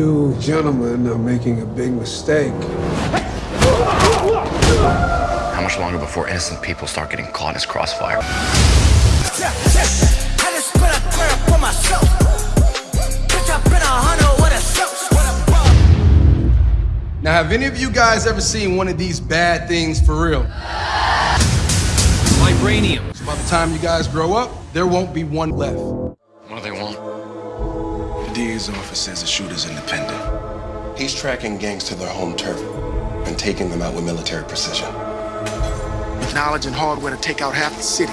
You gentlemen are making a big mistake. How much longer before innocent people start getting caught in this crossfire? Now, have any of you guys ever seen one of these bad things for real? Vibranium. So by the time you guys grow up, there won't be one left. What do they want? The DA's office says the shooter's independent. He's tracking gangs to their home turf and taking them out with military precision. With knowledge and hardware to take out half the city.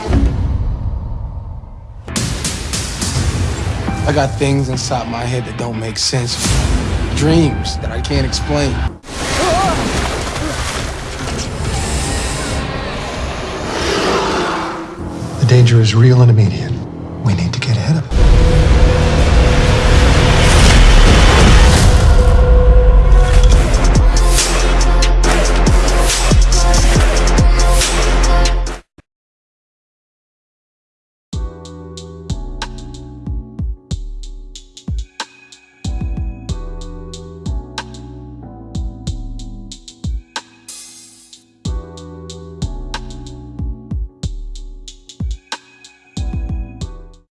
I got things inside my head that don't make sense. Dreams that I can't explain. The danger is real and immediate.